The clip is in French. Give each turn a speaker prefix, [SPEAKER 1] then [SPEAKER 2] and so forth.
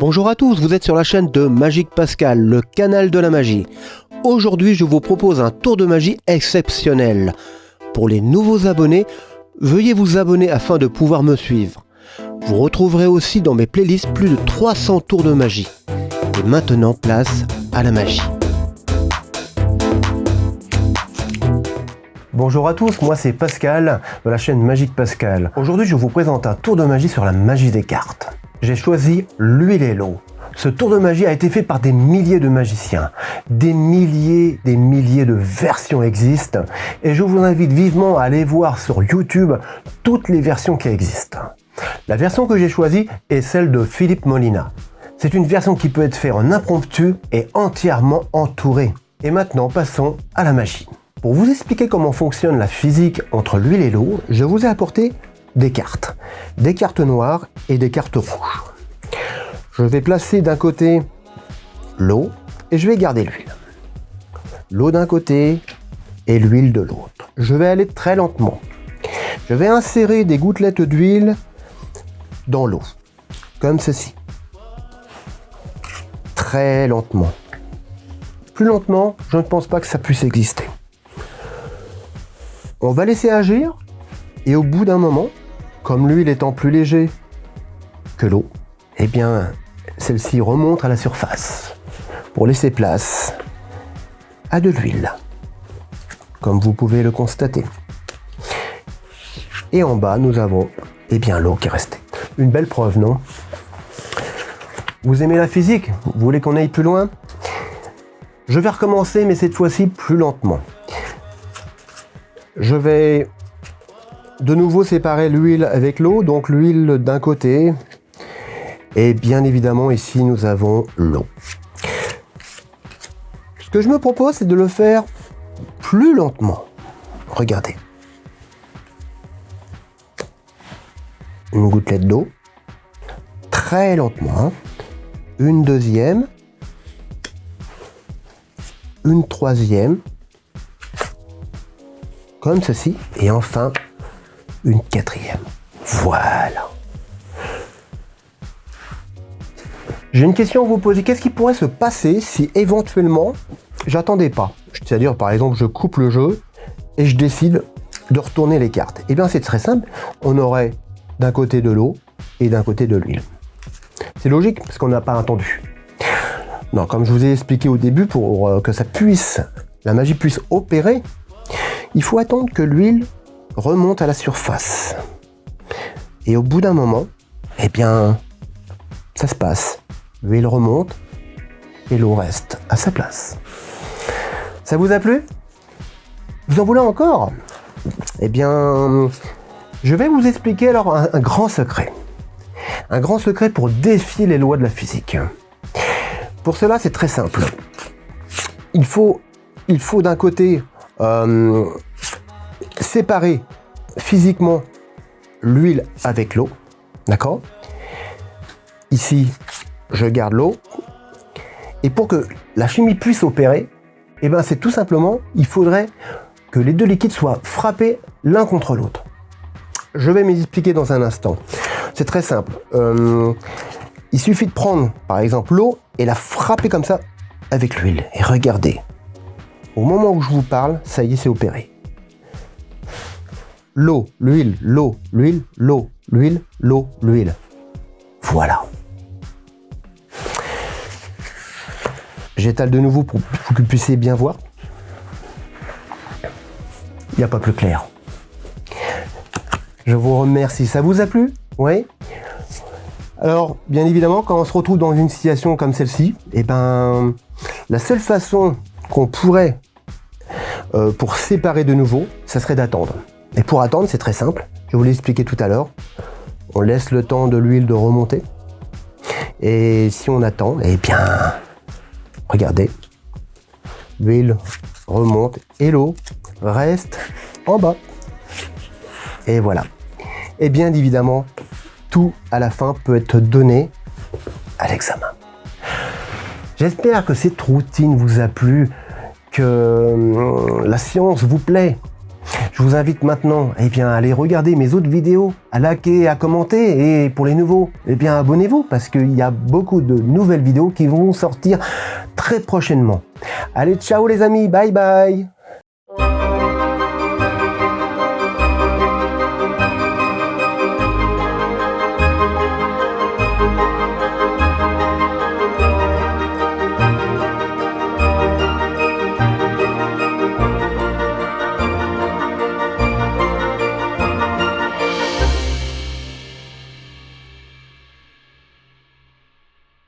[SPEAKER 1] Bonjour à tous, vous êtes sur la chaîne de Magique Pascal, le canal de la magie. Aujourd'hui, je vous propose un tour de magie exceptionnel. Pour les nouveaux abonnés, veuillez vous abonner afin de pouvoir me suivre. Vous retrouverez aussi dans mes playlists plus de 300 tours de magie. Et maintenant, place à la magie. Bonjour à tous, moi c'est Pascal de la chaîne Magique Pascal. Aujourd'hui je vous présente un tour de magie sur la magie des cartes. J'ai choisi l'huile et l'eau. Ce tour de magie a été fait par des milliers de magiciens. Des milliers, des milliers de versions existent et je vous invite vivement à aller voir sur YouTube toutes les versions qui existent. La version que j'ai choisie est celle de Philippe Molina. C'est une version qui peut être faite en impromptu et entièrement entourée. Et maintenant passons à la magie. Pour vous expliquer comment fonctionne la physique entre l'huile et l'eau, je vous ai apporté des cartes. Des cartes noires et des cartes rouges. Je vais placer d'un côté l'eau et je vais garder l'huile. L'eau d'un côté et l'huile de l'autre. Je vais aller très lentement. Je vais insérer des gouttelettes d'huile dans l'eau, comme ceci. Très lentement. Plus lentement, je ne pense pas que ça puisse exister. On va laisser agir et au bout d'un moment, comme l'huile étant plus léger que l'eau, eh bien, celle-ci remonte à la surface pour laisser place à de l'huile, comme vous pouvez le constater. Et en bas, nous avons eh bien l'eau qui est restée. Une belle preuve, non? Vous aimez la physique? Vous voulez qu'on aille plus loin? Je vais recommencer, mais cette fois-ci plus lentement. Je vais de nouveau séparer l'huile avec l'eau, donc l'huile d'un côté, et bien évidemment ici nous avons l'eau. Ce que je me propose c'est de le faire plus lentement. Regardez. Une gouttelette d'eau, très lentement, une deuxième, une troisième, comme ceci, et enfin une quatrième. Voilà. J'ai une question à vous poser. Qu'est-ce qui pourrait se passer si éventuellement j'attendais pas? C'est-à-dire par exemple je coupe le jeu et je décide de retourner les cartes. Eh bien c'est très simple. On aurait d'un côté de l'eau et d'un côté de l'huile. C'est logique parce qu'on n'a pas attendu. Non, comme je vous ai expliqué au début, pour euh, que ça puisse, la magie puisse opérer, il faut attendre que l'huile remonte à la surface. Et au bout d'un moment, eh bien, ça se passe. L'huile remonte et l'eau reste à sa place. Ça vous a plu? Vous en voulez encore? Eh bien, je vais vous expliquer alors un, grand secret. Un grand secret pour défier les lois de la physique. Pour cela, c'est très simple. Il faut, il faut d'un côté euh, séparer physiquement l'huile avec l'eau. D'accord? Ici, je garde l'eau. Et pour que la chimie puisse opérer, eh ben c'est tout simplement, il faudrait que les deux liquides soient frappés l'un contre l'autre. Je vais m'expliquer dans un instant. C'est très simple. Euh, il suffit de prendre, par exemple, l'eau et la frapper comme ça avec l'huile. Et regardez, au moment où je vous parle, ça y est, c'est opéré. L'eau, l'huile, l'eau, l'huile, l'eau, l'huile, l'eau, l'huile. Voilà. J'étale de nouveau pour, que vous puissiez bien voir. Il n'y a pas plus clair. Je vous remercie. Ça vous a plu? Oui Alors, bien évidemment, quand on se retrouve dans une situation comme celle-ci, eh ben, la seule façon qu'on pourrait, euh, pour séparer de nouveau, ça serait d'attendre. Et pour attendre, c'est très simple. Je vous l'ai expliqué tout à l'heure. On laisse le temps de l'huile de remonter. Et si on attend, eh bien, regardez, l'huile remonte et l'eau reste en bas. Et voilà. Et bien évidemment, tout à la fin peut être donné à l'examen. J'espère que cette routine vous a plu, que euh, la science vous plaît. Je vous invite maintenant eh à aller regarder mes autres vidéos, à liker, à commenter. Et pour les nouveaux, eh bien abonnez-vous parce qu'il y a beaucoup de nouvelles vidéos qui vont sortir très prochainement. Allez, ciao les amis, bye bye